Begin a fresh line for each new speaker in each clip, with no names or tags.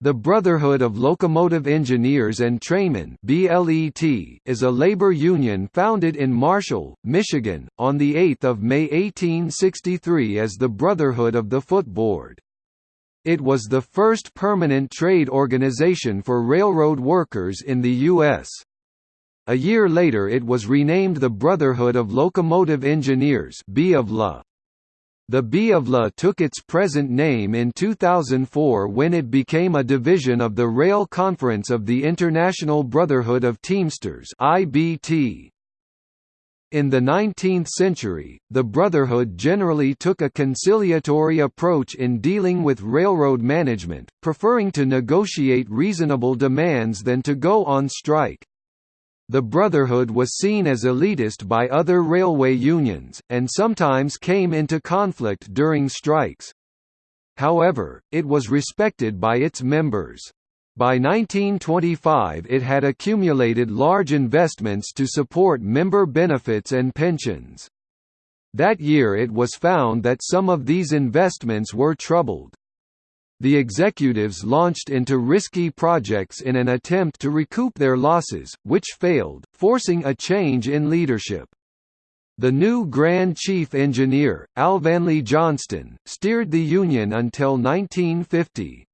The Brotherhood of Locomotive Engineers and Trainmen is a labor union founded in Marshall, Michigan, on 8 May 1863 as the Brotherhood of the Footboard. It was the first permanent trade organization for railroad workers in the U.S. A year later it was renamed the Brotherhood of Locomotive Engineers B of La. The BOVLA took its present name in 2004 when it became a division of the Rail Conference of the International Brotherhood of Teamsters IBT. In the 19th century, the Brotherhood generally took a conciliatory approach in dealing with railroad management, preferring to negotiate reasonable demands than to go on strike. The Brotherhood was seen as elitist by other railway unions, and sometimes came into conflict during strikes. However, it was respected by its members. By 1925 it had accumulated large investments to support member benefits and pensions. That year it was found that some of these investments were troubled. The executives launched into risky projects in an attempt to recoup their losses, which failed, forcing a change in leadership. The new Grand Chief Engineer, Alvanley Johnston, steered the Union until 1950.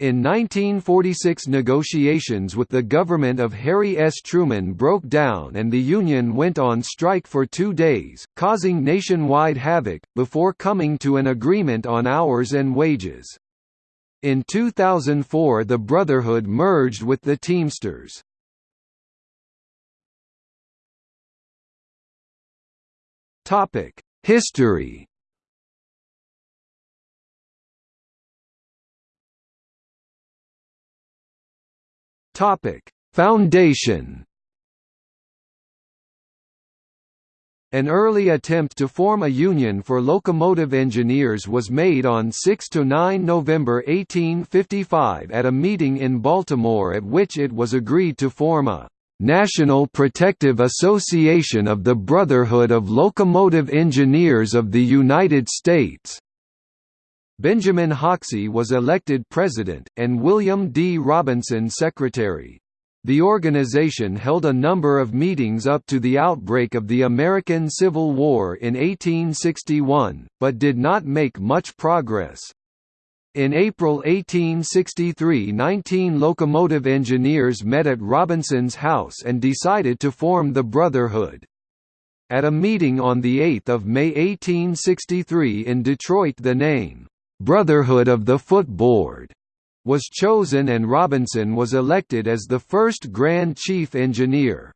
In 1946 negotiations with the government of Harry S. Truman broke down and the Union went on strike for two days, causing nationwide havoc, before coming to an agreement on hours and wages. In 2004 the Brotherhood merged with the Teamsters. History Foundation An early attempt to form a union for locomotive engineers was made on 6–9 November 1855 at a meeting in Baltimore at which it was agreed to form a "...National Protective Association of the Brotherhood of Locomotive Engineers of the United States." Benjamin Hoxie was elected president, and William D. Robinson secretary. The organization held a number of meetings up to the outbreak of the American Civil War in 1861, but did not make much progress. In April 1863 19 locomotive engineers met at Robinson's house and decided to form the Brotherhood. At a meeting on 8 May 1863 in Detroit the name, "'Brotherhood of the Footboard' was chosen and Robinson was elected as the first Grand Chief Engineer.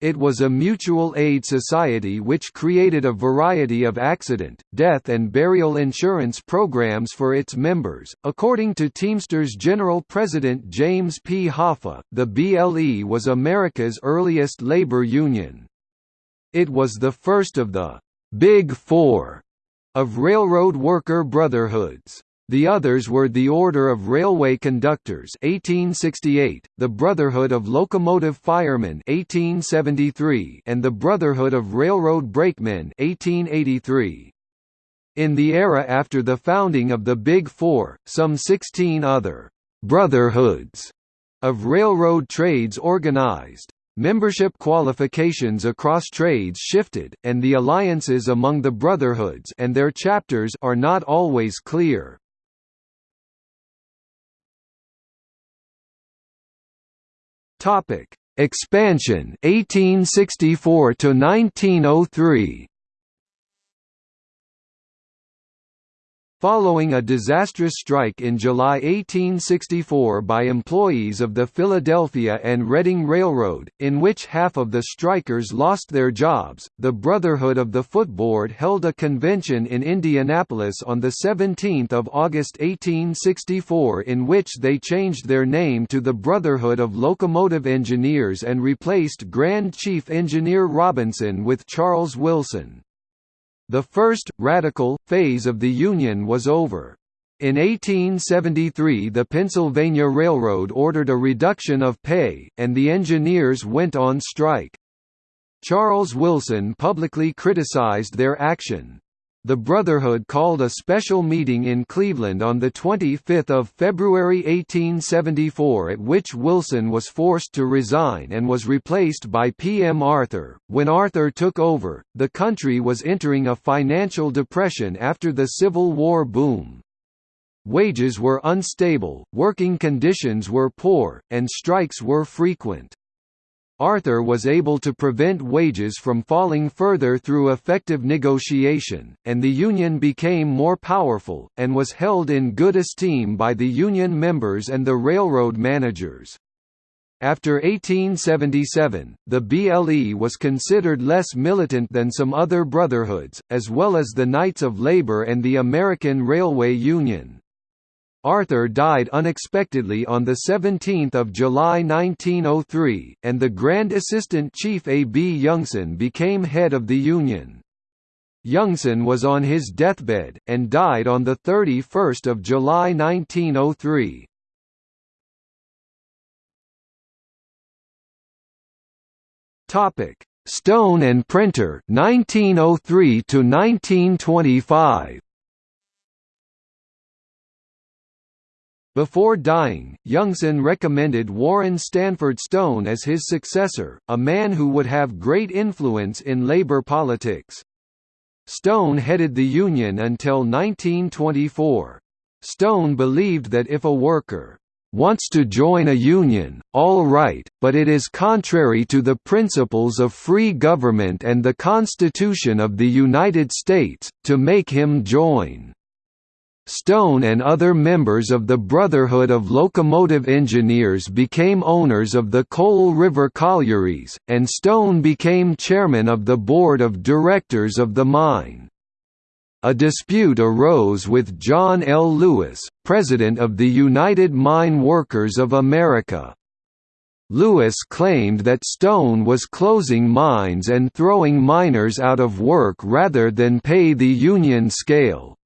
It was a mutual aid society which created a variety of accident, death and burial insurance programs for its members. According to Teamsters General President James P. Hoffa, the BLE was America's earliest labor union. It was the first of the Big Four of railroad worker brotherhoods. The others were the Order of Railway Conductors 1868, the Brotherhood of Locomotive Firemen 1873, and the Brotherhood of Railroad Brakemen 1883. In the era after the founding of the Big Four, some 16 other «brotherhoods» of railroad trades organized. Membership qualifications across trades shifted, and the alliances among the brotherhoods and their chapters are not always clear. Topic: Expansion 1864 to 1903. Following a disastrous strike in July 1864 by employees of the Philadelphia and Reading Railroad, in which half of the strikers lost their jobs, the Brotherhood of the Footboard held a convention in Indianapolis on 17 August 1864 in which they changed their name to the Brotherhood of Locomotive Engineers and replaced Grand Chief Engineer Robinson with Charles Wilson. The first, radical, phase of the Union was over. In 1873 the Pennsylvania Railroad ordered a reduction of pay, and the engineers went on strike. Charles Wilson publicly criticized their action. The Brotherhood called a special meeting in Cleveland on 25 February 1874 at which Wilson was forced to resign and was replaced by P. M. Arthur. When Arthur took over, the country was entering a financial depression after the Civil War boom. Wages were unstable, working conditions were poor, and strikes were frequent. Arthur was able to prevent wages from falling further through effective negotiation, and the Union became more powerful, and was held in good esteem by the Union members and the railroad managers. After 1877, the BLE was considered less militant than some other brotherhoods, as well as the Knights of Labor and the American Railway Union. Arthur died unexpectedly on 17 July 1903, and the Grand Assistant Chief A. B. Youngson became head of the Union. Youngson was on his deathbed, and died on 31 July 1903. Stone and Prenter 1903 to 1925 Before dying, Youngson recommended Warren Stanford Stone as his successor, a man who would have great influence in labor politics. Stone headed the Union until 1924. Stone believed that if a worker wants to join a union, all right, but it is contrary to the principles of free government and the Constitution of the United States, to make him join. Stone and other members of the Brotherhood of Locomotive Engineers became owners of the Coal River Collieries, and Stone became chairman of the board of directors of the mine. A dispute arose with John L. Lewis, president of the United Mine Workers of America. Lewis claimed that Stone was closing mines and throwing miners out of work rather than pay the union scale.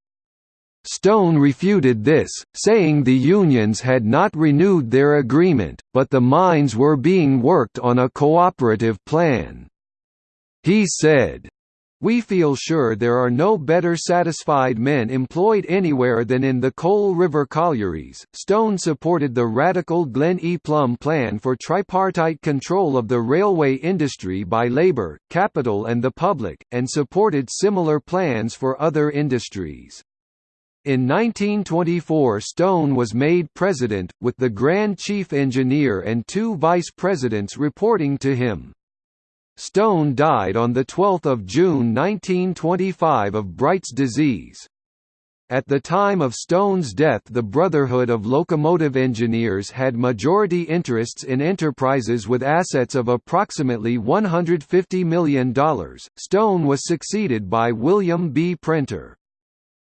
Stone refuted this, saying the unions had not renewed their agreement, but the mines were being worked on a cooperative plan. He said, we feel sure there are no better satisfied men employed anywhere than in the Coal River collieries. Stone supported the radical Glenn E. Plumb plan for tripartite control of the railway industry by labor, capital, and the public, and supported similar plans for other industries. In 1924 Stone was made president, with the Grand Chief Engineer and two vice presidents reporting to him. Stone died on 12 June 1925 of Bright's disease. At the time of Stone's death the Brotherhood of Locomotive Engineers had majority interests in enterprises with assets of approximately $150 million. Stone was succeeded by William B. Prenter.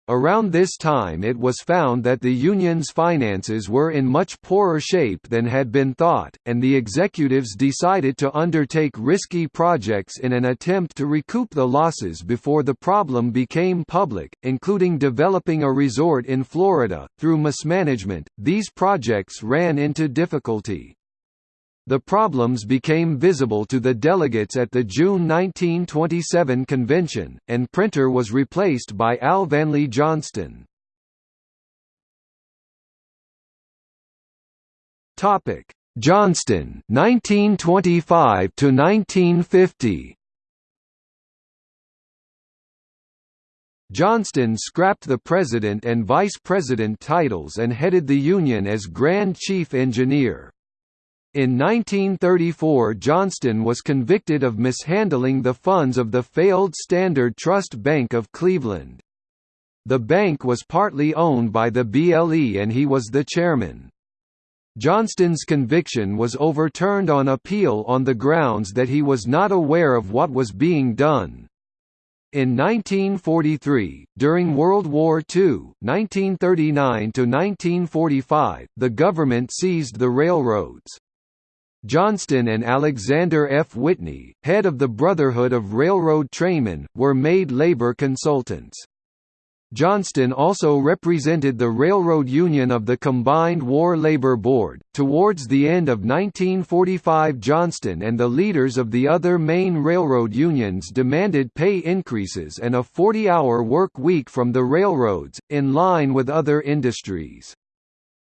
Around this time it was found that the union's finances were in much poorer shape than had been thought, and the executives decided to undertake risky projects in an attempt to recoup the losses before the problem became public, including developing a resort in Florida. Through mismanagement, these projects ran into difficulty. The problems became visible to the delegates at the June 1927 convention, and Prenter was replaced by Alvanley Johnston. Topic: Johnston 1925 to 1950. Johnston scrapped the president and vice president titles and headed the union as Grand Chief Engineer. In 1934 Johnston was convicted of mishandling the funds of the failed Standard Trust Bank of Cleveland. The bank was partly owned by the BLE and he was the chairman. Johnston's conviction was overturned on appeal on the grounds that he was not aware of what was being done. In 1943, during World War II (1939–1945), the government seized the railroads. Johnston and Alexander F. Whitney, head of the Brotherhood of Railroad Trainmen, were made labor consultants. Johnston also represented the Railroad Union of the Combined War Labor Board. Towards the end of 1945, Johnston and the leaders of the other main railroad unions demanded pay increases and a 40 hour work week from the railroads, in line with other industries.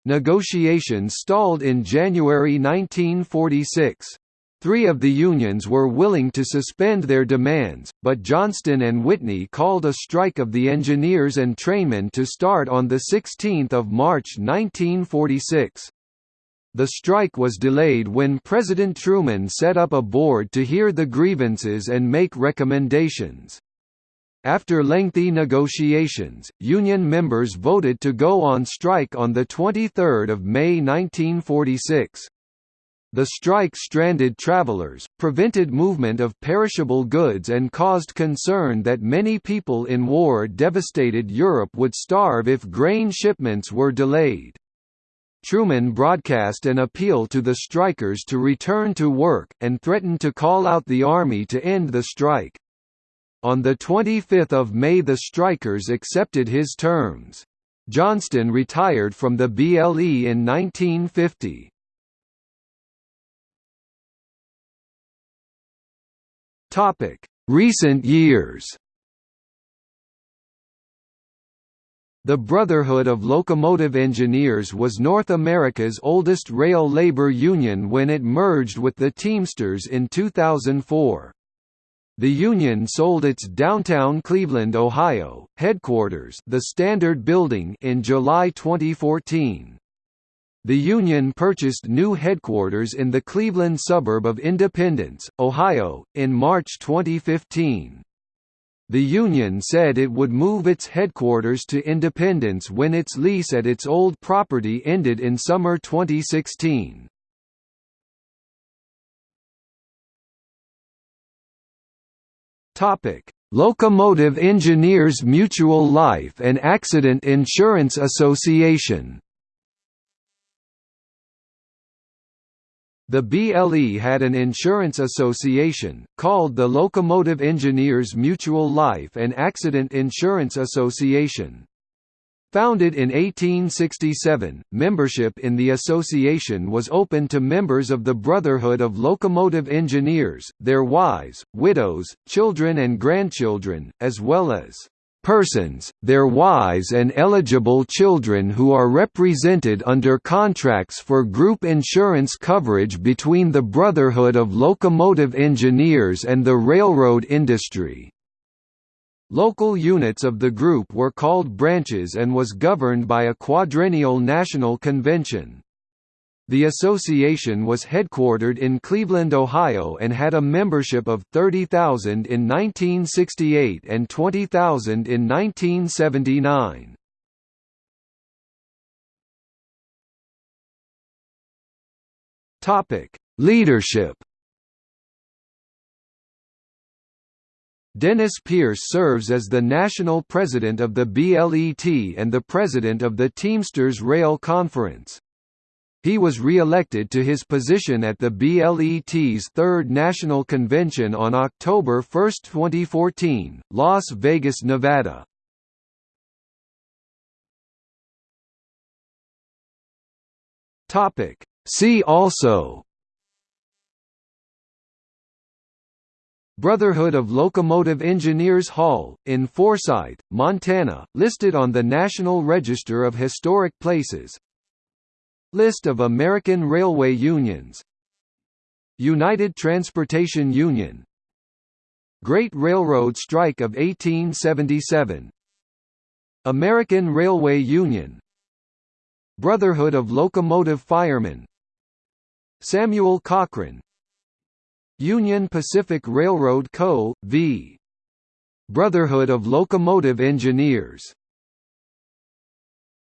Negotiations stalled in January 1946. Three of the unions were willing to suspend their demands, but Johnston and Whitney called a strike of the engineers and trainmen to start on 16 March 1946. The strike was delayed when President Truman set up a board to hear the grievances and make recommendations. After lengthy negotiations, union members voted to go on strike on 23 May 1946. The strike stranded travelers, prevented movement of perishable goods and caused concern that many people in war-devastated Europe would starve if grain shipments were delayed. Truman broadcast an appeal to the strikers to return to work, and threatened to call out the army to end the strike. On 25 May the strikers accepted his terms. Johnston retired from the BLE in 1950. Topic: Recent years. The Brotherhood of Locomotive Engineers was North America's oldest rail labor union when it merged with the Teamsters in 2004. The union sold its downtown Cleveland, Ohio, headquarters the Standard Building in July 2014. The union purchased new headquarters in the Cleveland suburb of Independence, Ohio, in March 2015. The union said it would move its headquarters to Independence when its lease at its old property ended in summer 2016. Locomotive Engineers Mutual Life and Accident Insurance Association The BLE had an insurance association, called the Locomotive Engineers Mutual Life and Accident Insurance Association. Founded in 1867, membership in the association was open to members of the Brotherhood of Locomotive Engineers, their wives, widows, children and grandchildren, as well as persons, their wives and eligible children who are represented under contracts for group insurance coverage between the Brotherhood of Locomotive Engineers and the railroad industry. Local units of the group were called branches and was governed by a quadrennial national convention. The association was headquartered in Cleveland, Ohio and had a membership of 30,000 in 1968 and 20,000 in 1979. Topic: Leadership. Dennis Pierce serves as the national president of the BLET and the president of the Teamsters Rail Conference. He was re-elected to his position at the BLET's third national convention on October 1, 2014, Las Vegas, Nevada. See also Brotherhood of Locomotive Engineers Hall, in Forsyth, Montana, listed on the National Register of Historic Places. List of American railway unions. United Transportation Union. Great Railroad Strike of 1877 American Railway Union. Brotherhood of Locomotive Firemen. Samuel Cochran Union Pacific Railroad Co., v. Brotherhood of Locomotive Engineers